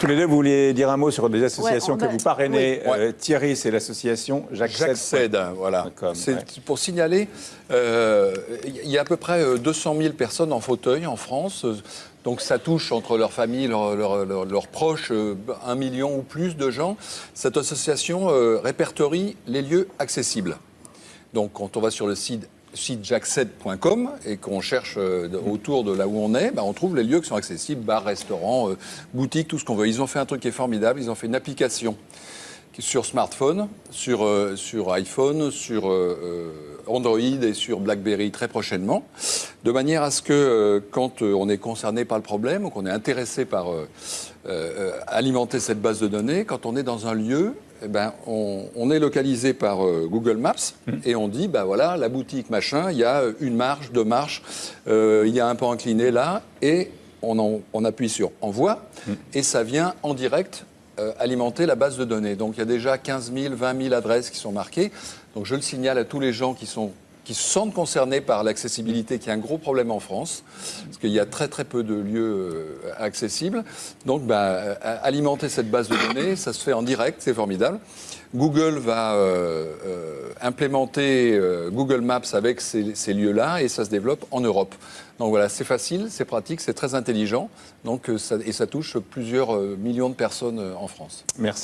Tous les deux, vous vouliez dire un mot sur des associations on que va- vous parrainez. oui. Euh, Thierry, c'est l'association Jacques J'accède, voilà. Comme, C'est ouais. pour signaler, euh, il y a à peu près euh, 200 000 personnes en fauteuil en France. euh, Donc ça touche entre leurs familles, leurs, proches, euh, un million ou plus de gens. Cette association euh, répertorie les lieux accessibles. Donc quand on va sur le site site jaccède.com et qu'on cherche euh, autour de là où on est, bah, on trouve les lieux qui sont accessibles, bars, restaurants, euh, boutiques, tout ce qu'on veut. Ils ont fait un truc qui est formidable, ils ont fait une application sur smartphone, sur, euh, sur iPhone, sur Android et sur BlackBerry très prochainement, de manière à ce que quand on est concerné par le problème ou qu'on est intéressé par alimenter cette base de données, quand on est dans un lieu, eh ben, on, on est localisé par euh, Google Maps et on dit, bah voilà, la boutique machin, il y a une marche, deux marches, euh, il y a un pan incliné là, et on, en- on appuie sur envoi, et ça vient en direct euh, alimenter la base de données. Donc il y a déjà 15 000, 20 000 adresses qui sont marquées. Donc je le signale à tous les gens qui sont qui se sentent concernés par l'accessibilité, qui est un gros problème en France, parce qu'il y a très très peu de lieux euh, accessibles. Donc bah, alimenter cette base de données, ça se fait en direct, c'est formidable. Google va euh, euh, implémenter Google Maps avec ces, lieux-là et ça se développe en Europe. Donc voilà, c'est facile, c'est pratique, c'est très intelligent. Donc, et ça touche plusieurs millions de personnes en France. Merci.